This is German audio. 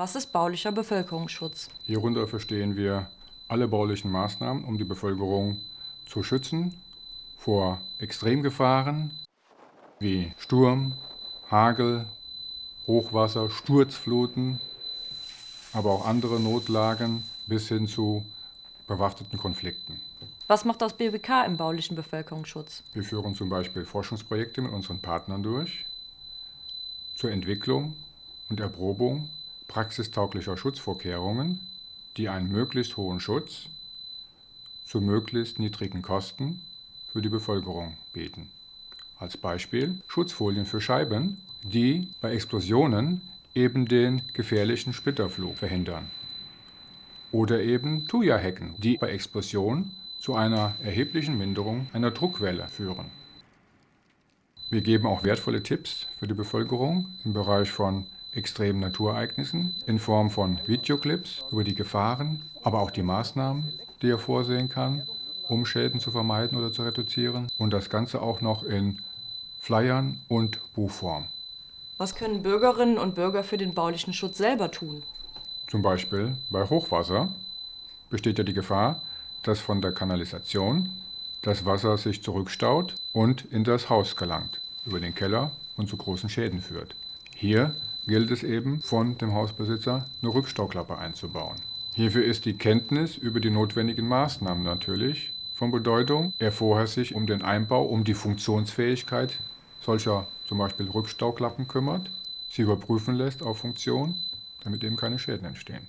Was ist baulicher Bevölkerungsschutz? Hierunter verstehen wir alle baulichen Maßnahmen, um die Bevölkerung zu schützen vor Extremgefahren wie Sturm, Hagel, Hochwasser, Sturzfluten, aber auch andere Notlagen bis hin zu bewaffneten Konflikten. Was macht das BBK im baulichen Bevölkerungsschutz? Wir führen zum Beispiel Forschungsprojekte mit unseren Partnern durch zur Entwicklung und Erprobung praxistauglicher Schutzvorkehrungen, die einen möglichst hohen Schutz zu möglichst niedrigen Kosten für die Bevölkerung bieten. Als Beispiel Schutzfolien für Scheiben, die bei Explosionen eben den gefährlichen Splitterflug verhindern. Oder eben Thuja-Hecken, die bei Explosion zu einer erheblichen Minderung einer Druckwelle führen. Wir geben auch wertvolle Tipps für die Bevölkerung im Bereich von extremen Naturereignissen in Form von Videoclips über die Gefahren, aber auch die Maßnahmen, die er vorsehen kann, um Schäden zu vermeiden oder zu reduzieren. Und das Ganze auch noch in Flyern und Buchform. Was können Bürgerinnen und Bürger für den baulichen Schutz selber tun? Zum Beispiel bei Hochwasser besteht ja die Gefahr, dass von der Kanalisation das Wasser sich zurückstaut und in das Haus gelangt, über den Keller und zu großen Schäden führt. Hier gilt es eben von dem Hausbesitzer eine Rückstauklappe einzubauen. Hierfür ist die Kenntnis über die notwendigen Maßnahmen natürlich von Bedeutung. Er vorher sich um den Einbau, um die Funktionsfähigkeit solcher zum Beispiel Rückstauklappen kümmert, sie überprüfen lässt auf Funktion, damit eben keine Schäden entstehen.